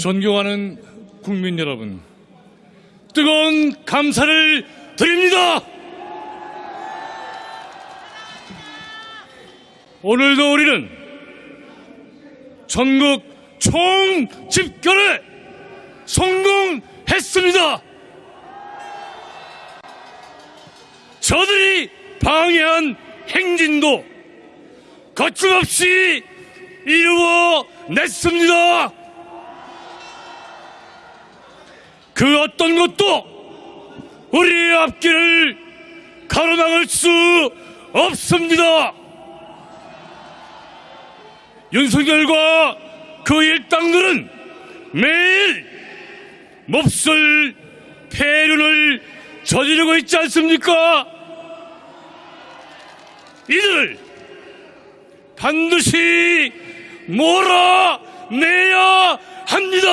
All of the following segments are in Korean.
존경하는 국민 여러분, 뜨거운 감사를 드립니다. 오늘도 우리는 전국 총 집결에 성공했습니다. 저들이 방해한 행진도 거침없이 이루어냈습니다. 그 어떤 것도 우리의 앞길을 가로막을 수 없습니다. 윤석열과 그 일당들은 매일 몹쓸 폐륜을 저지르고 있지 않습니까? 이들을 반드시 몰아내야 합니다.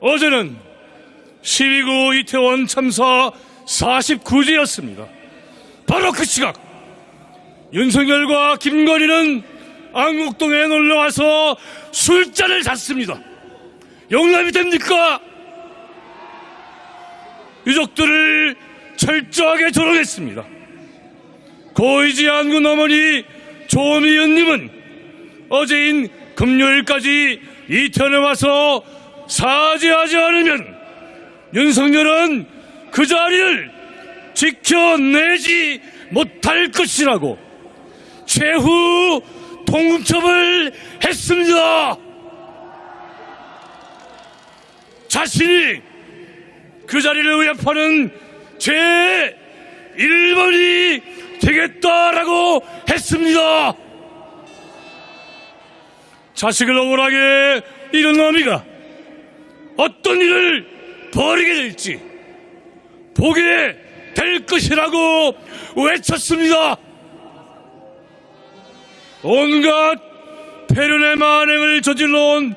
어제는 12구 이태원 참사 49주였습니다. 바로 그 시각 윤석열과 김건희는 안국동에 놀러와서 술잔을 잤습니다. 용납이 됩니까? 유족들을 철저하게 조롱했습니다. 고이지 안군 어머니 조미연님은 어제인 금요일까지 이태원에 와서 사죄하지 않으면 윤석열은 그 자리를 지켜내지 못할 것이라고 최후 통첩을 했습니다. 자신이 그 자리를 위협하는 제 1번이 되겠다라고 했습니다. 자식을 억울하게 잃은 어미가 어떤 일을 벌이게 될지 보게 될 것이라고 외쳤습니다. 온갖 폐륜의 만행을 저질러온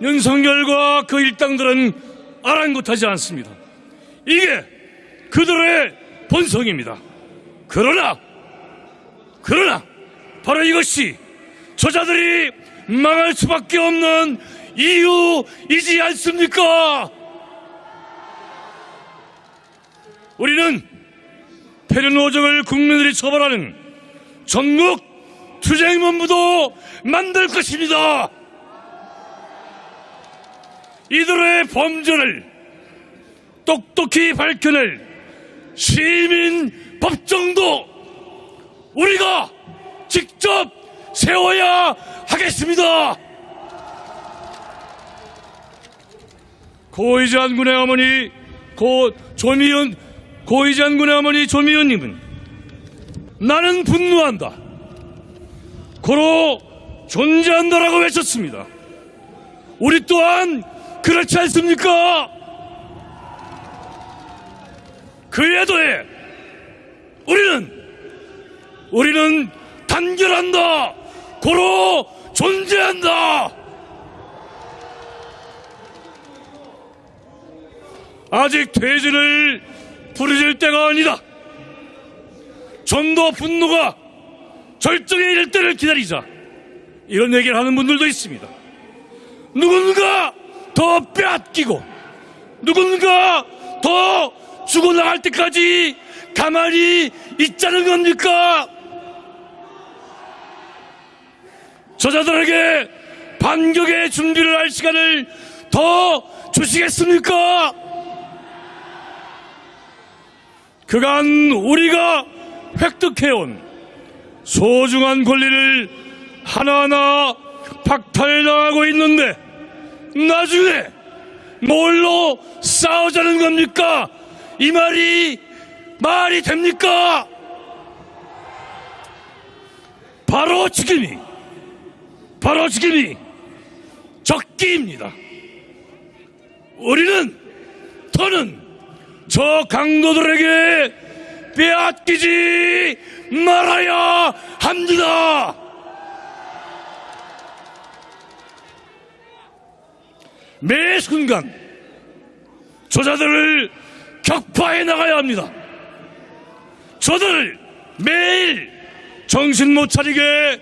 윤석열과 그 일당들은 아랑곳하지 않습니다. 이게 그들의 본성입니다. 그러나, 그러나, 바로 이것이 저자들이 망할 수밖에 없는 이유이지 않습니까? 우리는 폐륜 오정을 국민들이 처벌하는 전국 투쟁본부도 만들 것입니다. 이들의 범죄를 똑똑히 밝혀낼 시민 법정도 우리가 직접 세워야 하겠습니다. 고이지한 군의 어머니 고 조미연 고이지한 군의 어머니 조미연님은 나는 분노한다. 고로 존재한다라고 외쳤습니다. 우리 또한 그렇지 않습니까? 그에 더해 우리는 우리는 단결한다. 고로 존재한다. 아직 퇴진을 부르질 때가 아니다. 좀 더 분노가 절정에 이를 때를 기다리자. 이런 얘기를 하는 분들도 있습니다. 누군가 더 빼앗기고, 누군가 더 죽어나갈 때까지 가만히 있자는 겁니까? 저자들에게 반격의 준비를 할 시간을 더 주시겠습니까? 그간 우리가 획득해온 소중한 권리를 하나하나 박탈당하고 있는데 나중에 뭘로 싸우자는 겁니까? 이 말이 말이 됩니까? 바로 지금이 바로 지금이 적기입니다. 우리는 더는 저 강도들에게 빼앗기지 말아야 합니다. 매 순간 저자들을 격파해 나가야 합니다. 저들을 매일 정신 못 차리게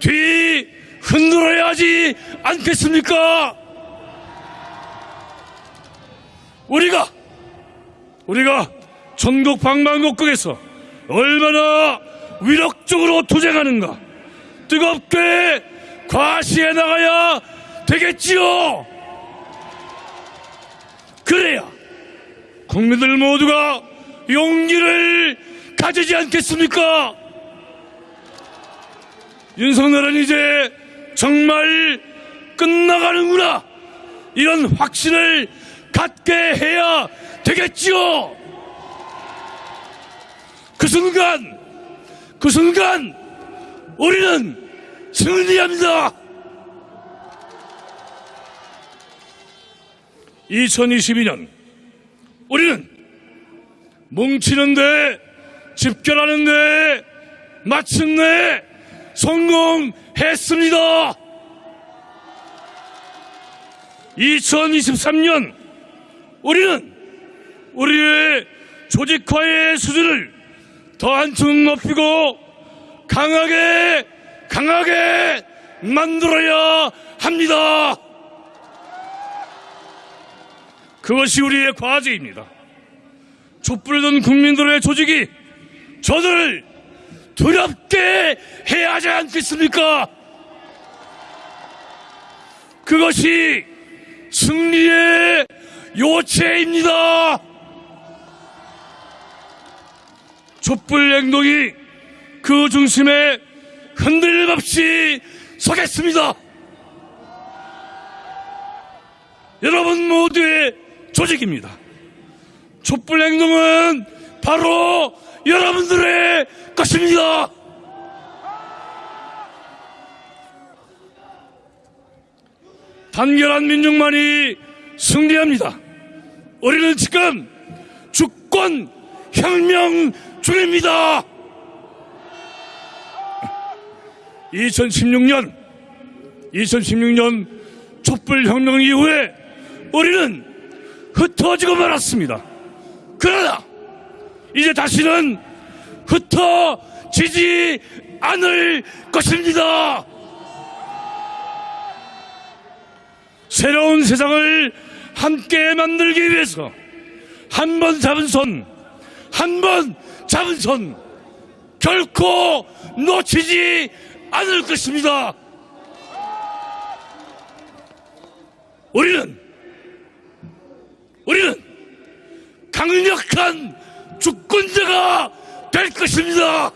뒤 흔들어야 하지 않겠습니까? 우리가 우리가 전국 방방곡곡에서 얼마나 위력적으로 투쟁하는가 뜨겁게 과시해 나가야 되겠지요. 그래야 국민들 모두가 용기를 가지지 않겠습니까? 윤석열은 이제 정말 끝나가는구나. 이런 확신을 갖게 해야 되겠지요. 그 순간, 그 순간, 우리는 승리합니다. 2022년, 우리는 뭉치는데, 집결하는데, 마침내 성공했습니다. 2023년, 우리는 우리의 조직화의 수준을 더 한층 높이고 강하게 강하게 만들어야 합니다. 그것이 우리의 과제입니다. 촛불을 든 국민들의 조직이 저들을 두렵게 해야 하지 않겠습니까? 그것이 승리의 요체입니다. 촛불 행동이 그 중심에 흔들림 없이 서겠습니다. 여러분 모두의 조직입니다. 촛불 행동은 바로 여러분들의 것입니다. 단결한 민중만이 승리합니다. 우리는 지금 주권 혁명 중입니다. 2016년 2016년 촛불 혁명 이후에 우리는 흩어지고 말았습니다. 그러나 이제 다시는 흩어지지 않을 것입니다. 새로운 세상을 함께 만들기 위해서 한 번 잡은 손, 한 번 잡은 손 결코 놓치지 않을 것입니다. 우리는 우리는 강력한 주권자가 될 것입니다.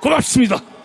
고맙습니다.